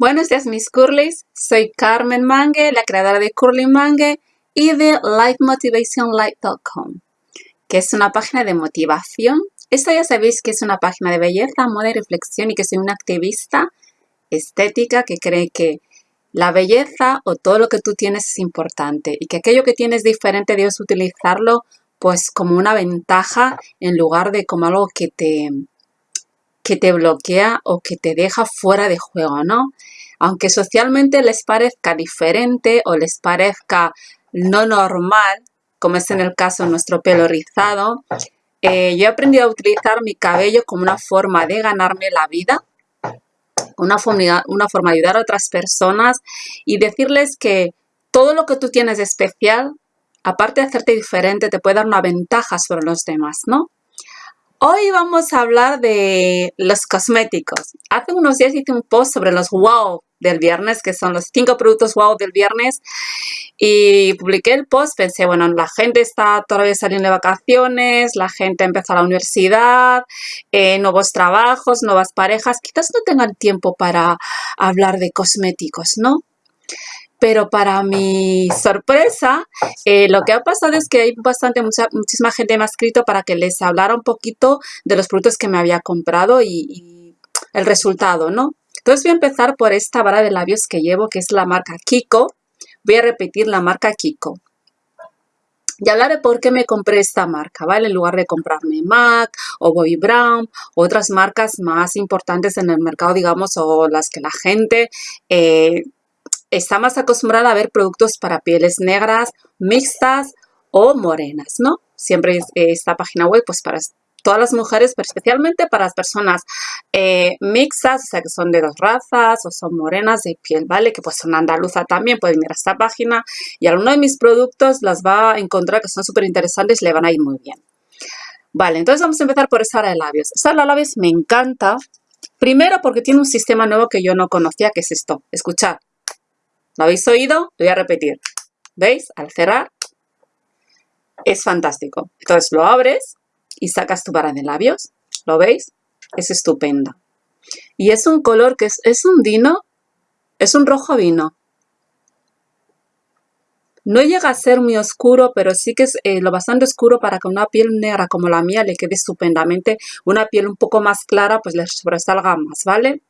Buenos días mis curlies, soy Carmen Mangue, la creadora de Curly Mangue y de lifemotivationlight.com que es una página de motivación. Esto ya sabéis que es una página de belleza, moda y reflexión y que soy una activista estética que cree que la belleza o todo lo que tú tienes es importante y que aquello que tienes diferente debes utilizarlo pues como una ventaja en lugar de como algo que te, que te bloquea o que te deja fuera de juego, ¿no? Aunque socialmente les parezca diferente o les parezca no normal, como es en el caso de nuestro pelo rizado, eh, yo he aprendido a utilizar mi cabello como una forma de ganarme la vida, una forma, una forma de ayudar a otras personas y decirles que todo lo que tú tienes de especial, aparte de hacerte diferente, te puede dar una ventaja sobre los demás, ¿no? Hoy vamos a hablar de los cosméticos. Hace unos días hice un post sobre los wow del viernes, que son los cinco productos wow del viernes. Y publiqué el post, pensé, bueno, la gente está todavía saliendo de vacaciones, la gente empezó a la universidad, eh, nuevos trabajos, nuevas parejas, quizás no tengan tiempo para hablar de cosméticos, ¿no? Pero para mi sorpresa, eh, lo que ha pasado es que hay bastante, mucha, muchísima gente me ha escrito para que les hablara un poquito de los productos que me había comprado y, el resultado, ¿no? Entonces voy a empezar por esta vara de labios que llevo, que es la marca Kiko. Voy a repetir la marca Kiko. Y hablaré por qué me compré esta marca, ¿vale? En lugar de comprarme MAC o Bobbi Brown, otras marcas más importantes en el mercado, digamos, o las que la gente... Eh, está más acostumbrada a ver productos para pieles negras, mixtas o morenas, ¿no? Siempre esta página web pues para todas las mujeres, pero especialmente para las personas eh, mixtas, o sea que son de dos razas o son morenas de piel, ¿vale? Que pues son andaluza también, pueden ir a esta página y alguno de mis productos las va a encontrar que son súper interesantes y le van a ir muy bien. Vale, entonces vamos a empezar por esta de labios. Esta de labios me encanta, primero porque tiene un sistema nuevo que yo no conocía, que es esto. Escuchad. ¿Lo habéis oído? Lo voy a repetir. ¿Veis? Al cerrar es fantástico. Entonces lo abres y sacas tu vara de labios. ¿Lo veis? Es estupenda. Y es un color que es, es un vino, es un rojo vino. No llega a ser muy oscuro, pero sí que es eh, lo bastante oscuro para que una piel negra como la mía le quede estupendamente. Una piel un poco más clara, pues le sobresalga más, ¿vale?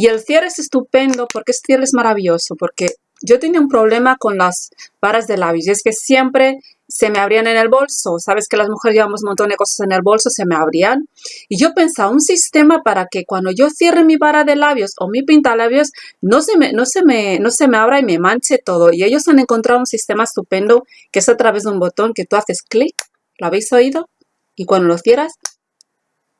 Y el cierre es estupendo porque este cierre es maravilloso, porque yo tenía un problema con las varas de labios y es que siempre se me abrían en el bolso. Sabes que las mujeres llevamos un montón de cosas en el bolso, se me abrían. Y yo pensaba un sistema para que cuando yo cierre mi vara de labios o mi pintalabios, no se me, no se me, no se me abra y me manche todo. Y ellos han encontrado un sistema estupendo que es a través de un botón que tú haces clic, ¿lo habéis oído? Y cuando lo cierras,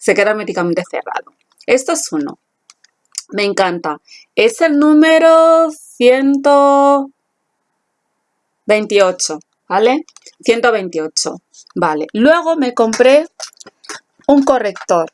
se queda herméticamente cerrado. Esto es uno. Me encanta. Es el número 128, ¿vale? 128, vale. Luego me compré un corrector,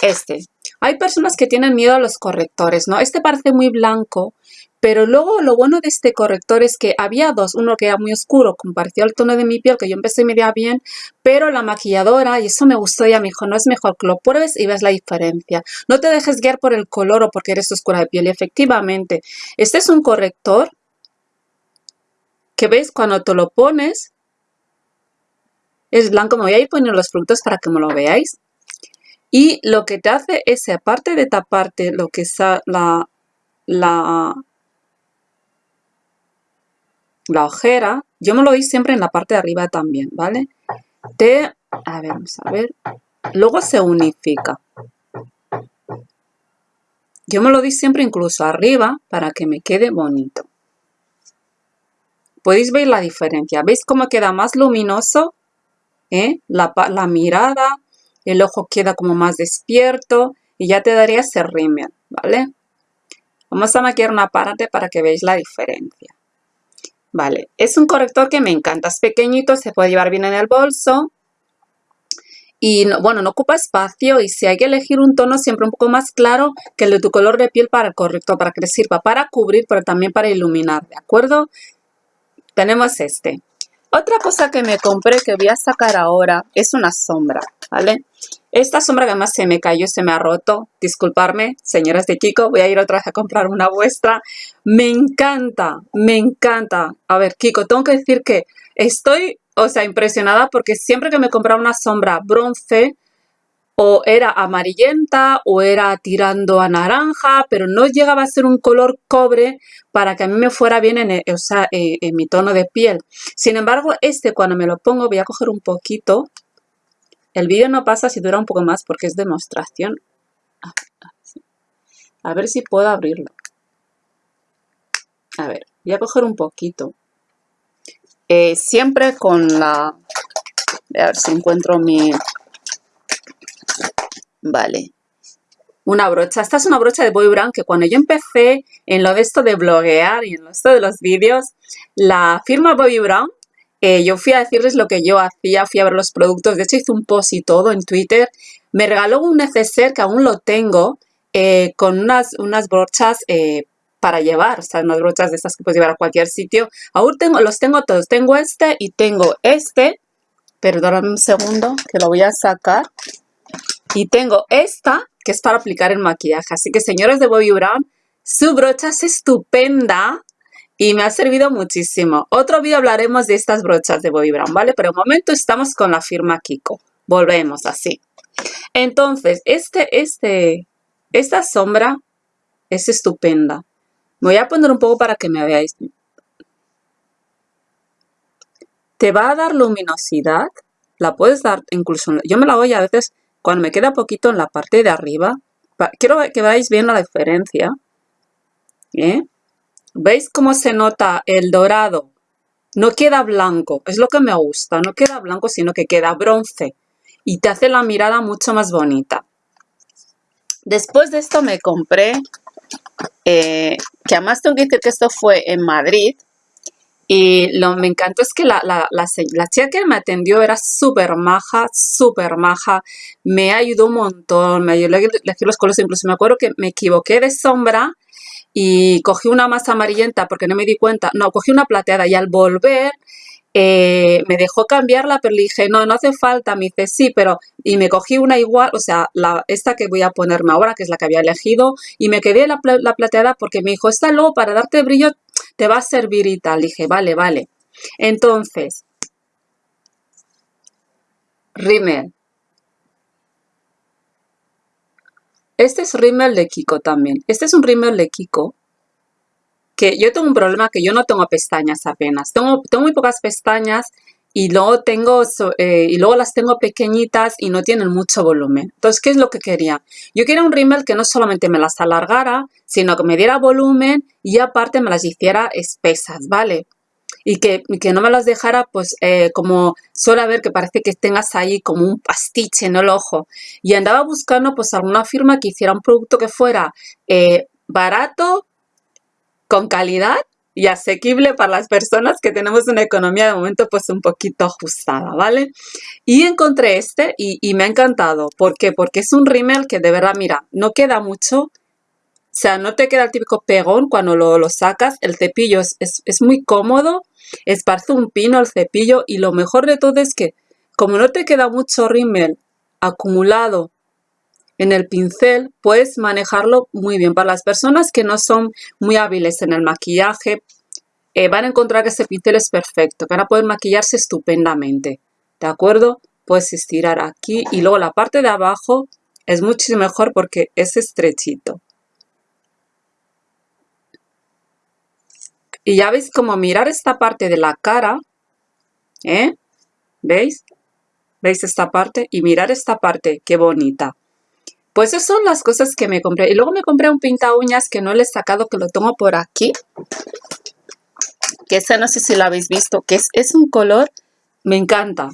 este. Hay personas que tienen miedo a los correctores, ¿no? Este parece muy blanco, pero luego lo bueno de este corrector es que había dos, uno que era muy oscuro, compartió el tono de mi piel, que yo empecé media bien, pero la maquilladora, y eso me gustó, ya me dijo, no es mejor que lo pruebes y ves la diferencia. No te dejes guiar por el color o porque eres oscura de piel. Y efectivamente, este es un corrector que ves cuando te lo pones, es blanco. Me voy a ir poniendo los productos para que me lo veáis. Y lo que te hace es, aparte de taparte lo que es la, la la ojera, yo me lo doy siempre en la parte de arriba también, ¿vale? Te, a ver, vamos a ver, luego se unifica. Yo me lo doy siempre incluso arriba para que me quede bonito. Podéis ver la diferencia, ¿veis cómo queda más luminoso? ¿Eh? La, mirada, el ojo queda como más despierto y ya te daría ese rímel, ¿vale? Vamos a maquillar una parte para que veáis la diferencia. Vale, es un corrector que me encanta, es pequeñito, se puede llevar bien en el bolso. Y bueno, no ocupa espacio y si hay que elegir un tono siempre un poco más claro que el de tu color de piel para el corrector, para que sirva para cubrir, pero también para iluminar, ¿de acuerdo? Tenemos este. Otra cosa que me compré que voy a sacar ahora es una sombra, ¿vale? Esta sombra además se me cayó, se me ha roto. Disculparme, señoras de Kiko, voy a ir otra vez a comprar una vuestra. Me encanta, me encanta. A ver, Kiko, tengo que decir que estoy, o sea, impresionada porque siempre que me compraba una sombra bronce, o era amarillenta o era tirando a naranja, pero no llegaba a ser un color cobre para que a mí me fuera bien en, eh, en mi tono de piel. Sin embargo, este cuando me lo pongo voy a coger un poquito. El vídeo no pasa si dura un poco más porque es demostración. A ver si puedo abrirlo. A ver, voy a coger un poquito. Eh, siempre con la... A ver si encuentro mi, Vale. Una brocha. Esta es una brocha de Boy Brown que cuando yo empecé en lo de esto de bloguear y en lo de esto de los vídeos, la firma Bobby Brown, yo fui a decirles lo que yo hacía, fui a ver los productos, de hecho hice un post y todo en Twitter, me regaló un neceser que aún lo tengo, eh, con unas, unas brochas eh, para llevar, o sea, unas brochas de estas que puedes llevar a cualquier sitio. Aún tengo, los tengo todos, tengo este y tengo este, perdóname un segundo que lo voy a sacar. Y tengo esta, que es para aplicar el maquillaje. Así que, señores de Bobby Brown, su brocha es estupenda y me ha servido muchísimo. Otro vídeo hablaremos de estas brochas de Bobby Brown, ¿vale? Pero de momento estamos con la firma Kiko. Volvemos así. Entonces, este, este, esta sombra es estupenda. Me voy a poner un poco para que me veáis. Te va a dar luminosidad. La puedes dar incluso... Yo me la voy a veces cuando me queda poquito en la parte de arriba, quiero que veáis bien la diferencia. ¿eh? ¿Veis cómo se nota el dorado? No queda blanco, es lo que me gusta, no queda blanco sino que queda bronce y te hace la mirada mucho más bonita. Después de esto me compré, eh, que además tengo que decir que esto fue en Madrid, y lo me encantó es que la, la, la, chica que me atendió era súper maja, súper maja. Me ayudó un montón, me ayudó a elegir los colores. Incluso me acuerdo que me equivoqué de sombra y cogí una más amarillenta porque no me di cuenta. No, cogí una plateada y al volver eh, me dejó cambiarla, pero le dije, no, no hace falta. Me dice, sí, pero... Y me cogí una igual, o sea, la, esta que voy a ponerme ahora, que es la que había elegido, y me quedé la, la plateada porque me dijo, esta luego para darte brillo te va a servir y tal. Dije, vale, vale. Entonces, rímel. Este es rímel de Kiko también. Este es un rímel de Kiko que yo tengo un problema que yo no tengo pestañas apenas. Tengo, tengo muy pocas pestañas y luego tengo eh, y luego las tengo pequeñitas y no tienen mucho volumen. Entonces, ¿qué es lo que quería? Yo quería un rímel que no solamente me las alargara, sino que me diera volumen y aparte me las hiciera espesas, ¿vale? Y que, que no me las dejara, pues, eh, como suele haber que parece que tengas ahí como un pastiche en el ojo. Y andaba buscando, pues, alguna firma que hiciera un producto que fuera eh, barato, con calidad y asequible para las personas que tenemos una economía de momento pues un poquito ajustada, ¿vale? Y encontré este y, me ha encantado. ¿Por qué? Porque es un rímel que de verdad, mira, no queda mucho. O sea, no te queda el típico pegón cuando lo, sacas. El cepillo es, es, muy cómodo. Esparce un pino el cepillo. Y lo mejor de todo es que como no te queda mucho rímel acumulado en el pincel puedes manejarlo muy bien. Para las personas que no son muy hábiles en el maquillaje, eh, van a encontrar que este pincel es perfecto, que van a poder maquillarse estupendamente. ¿De acuerdo? Puedes estirar aquí y luego la parte de abajo es muchísimo mejor porque es estrechito. Y ya veis como mirar esta parte de la cara, ¿eh? ¿Veis? ¿Veis esta parte? Y mirar esta parte, qué bonita. Pues esas son las cosas que me compré. Y luego me compré un pinta uñas que no le he sacado, que lo tengo por aquí. Que ese no sé si lo habéis visto, que es, es un color, me encanta.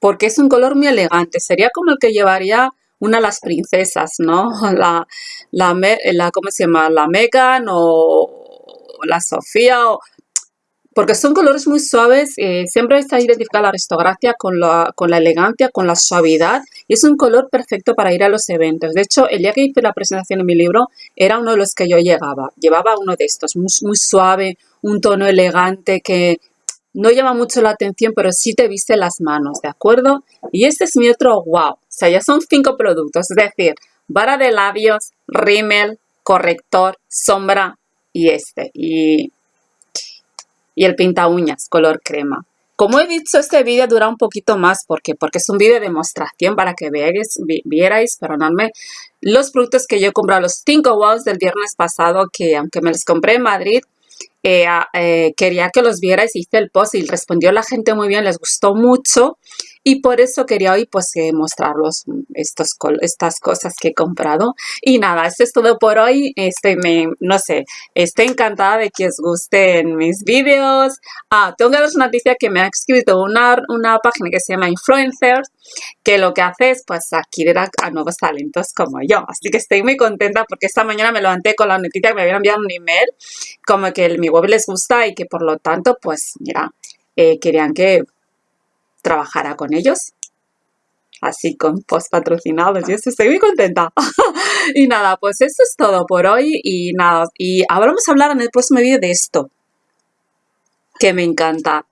Porque es un color muy elegante. Sería como el que llevaría una de las princesas, ¿no? La, la, la ¿cómo se llama? La Megan o la Sofía o porque son colores muy suaves, eh, siempre está identificada la aristocracia con la, con la elegancia, con la suavidad y es un color perfecto para ir a los eventos. De hecho, el día que hice la presentación de mi libro era uno de los que yo llevaba, llevaba uno de estos, muy, muy suave, un tono elegante que no llama mucho la atención, pero sí te viste las manos, ¿de acuerdo? Y este es mi otro wow. O sea, ya son cinco productos, es decir, vara de labios, rímel, corrector, sombra y este. Y, y el pinta uñas color crema. Como he dicho, este vídeo dura un poquito más porque, porque es un vídeo de demostración para que veáis, vierais, perdonadme, los productos que yo he comprado, los 5 wows del viernes pasado, que aunque me los compré en Madrid, eh, eh, quería que los vierais, hice el post y respondió la gente muy bien, les gustó mucho y por eso quería hoy pues eh, mostraros estos, estas cosas que he comprado. Y nada, esto es todo por hoy. Estoy, me, no sé, estoy encantada de que os gusten mis vídeos. Ah, tengo que daros una noticia que me ha escrito una, una página que se llama Influencers, que lo que hace es pues adquirir a, nuevos talentos como yo. Así que estoy muy contenta porque esta mañana me levanté con la noticia que me habían enviado un email como que mi web les gusta y que por lo tanto pues mira, eh, querían que trabajara con ellos. Así con post patrocinados y estoy muy contenta. y nada, pues eso es todo por hoy y nada, y ahora vamos a hablar en el próximo vídeo de esto, que me encanta.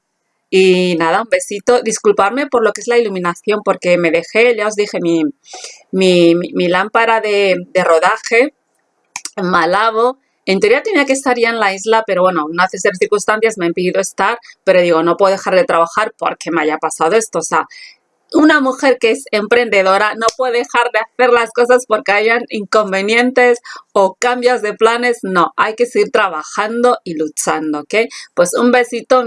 Y nada, un besito. Disculparme por lo que es la iluminación, porque me dejé, ya os dije, mi, mi, lámpara de, de rodaje, malabo, en teoría tenía que estar ya en la isla, pero bueno, una serie de circunstancias me ha impedido estar, pero digo, no puedo dejar de trabajar porque me haya pasado esto. O sea, una mujer que es emprendedora no puede dejar de hacer las cosas porque hayan inconvenientes o cambios de planes. No, hay que seguir trabajando y luchando, ¿ok? Pues un besito.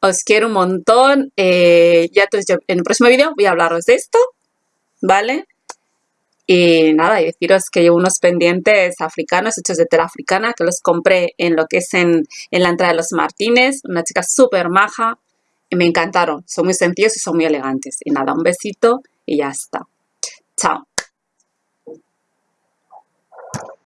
Os quiero un montón. Eh, ya en el próximo vídeo voy a hablaros de esto, ¿vale? Y nada, y deciros que llevo unos pendientes africanos hechos de tela africana que los compré en lo que es en, en la entrada de los Martínez. Una chica súper maja. Y me encantaron. Son muy sencillos y son muy elegantes. Y nada, un besito y ya está. Chao.